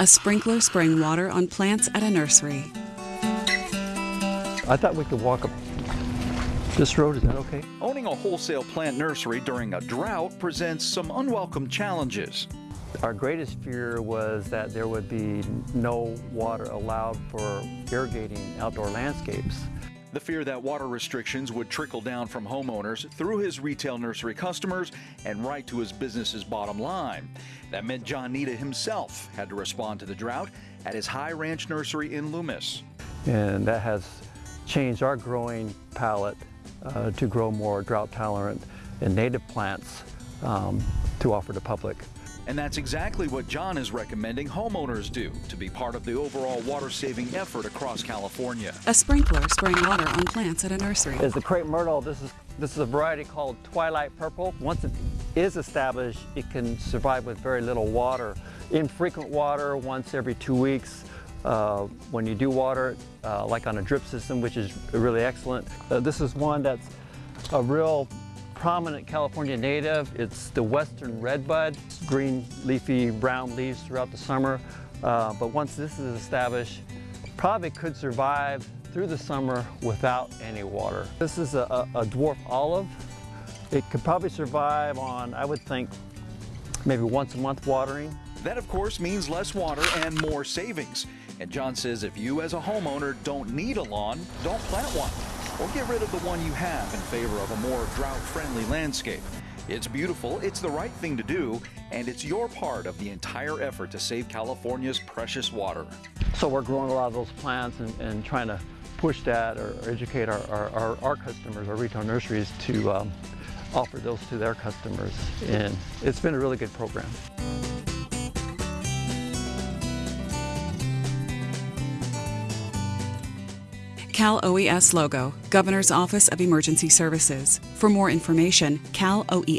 a sprinkler spraying water on plants at a nursery. I thought we could walk up this road. Is that okay? Owning a wholesale plant nursery during a drought presents some unwelcome challenges. Our greatest fear was that there would be no water allowed for irrigating outdoor landscapes. The fear that water restrictions would trickle down from homeowners through his retail nursery customers and right to his business's bottom line. That meant John Nita himself had to respond to the drought at his High Ranch nursery in Loomis. And that has changed our growing palette uh, to grow more drought tolerant and native plants um, to offer to public. And that's exactly what John is recommending homeowners do to be part of the overall water saving effort across California. A sprinkler spraying water on plants at a nursery. Is the crepe myrtle. This is this is a variety called twilight purple. Once it is established, it can survive with very little water. Infrequent water once every two weeks. Uh, when you do water, uh, like on a drip system, which is really excellent. Uh, this is one that's a real prominent California native. It's the western redbud, green leafy brown leaves throughout the summer. Uh, but once this is established, probably could survive through the summer without any water. This is a, a, a dwarf olive. It could probably survive on, I would think, maybe once a month watering. That, of course, means less water and more savings. And John says if you as a homeowner don't need a lawn, don't plant one or get rid of the one you have in favor of a more drought-friendly landscape. It's beautiful, it's the right thing to do, and it's your part of the entire effort to save California's precious water. So we're growing a lot of those plants and, and trying to push that or, educate our, our, our, customers, our retail nurseries to um, offer those to their customers. And it's been a really good program. Cal OES logo, Governor's Office of Emergency Services. For more information, caloes.ca.gov.